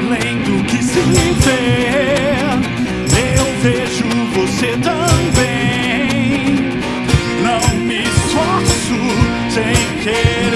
além do que se vê. Eu vejo você também. Não me esforço sem querer.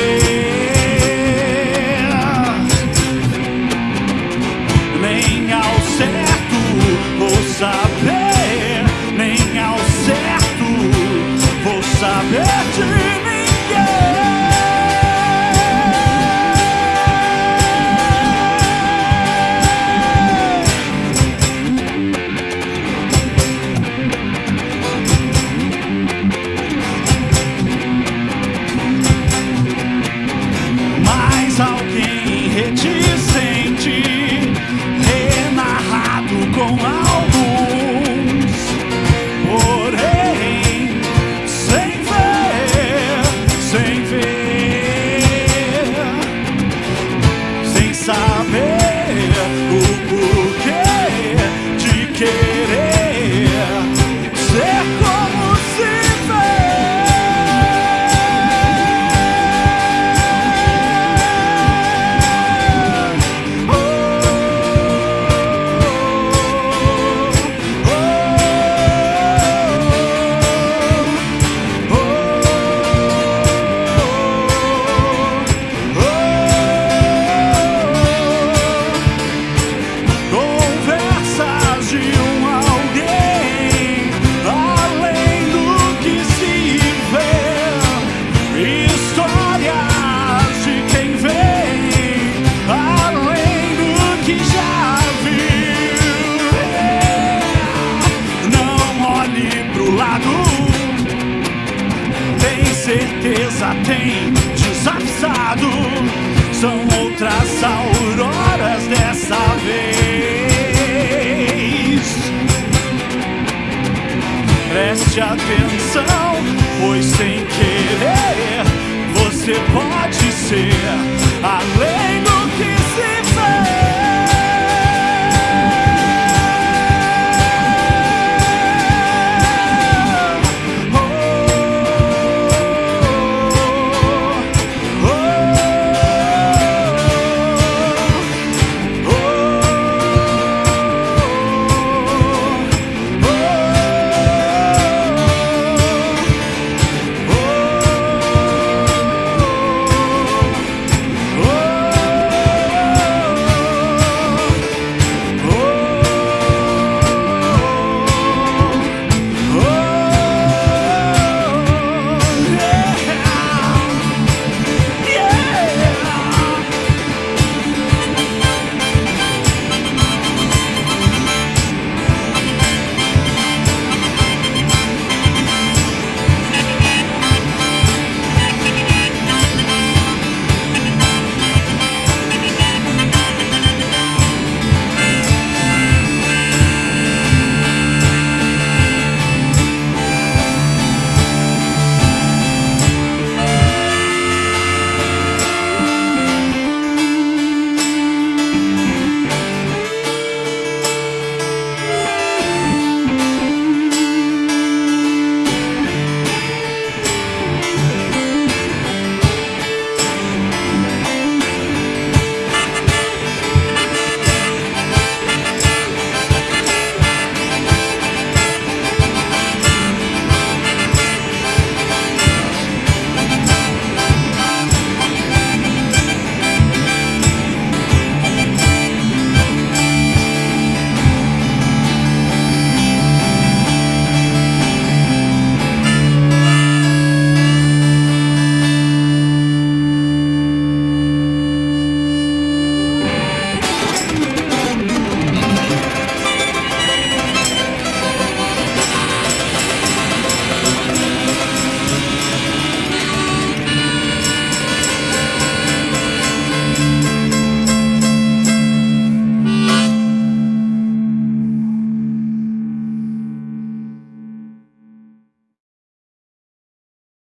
Tem certeza, tem desavisado. São outras auroras dessa vez. Preste atenção, pois sem querer você pode ser além do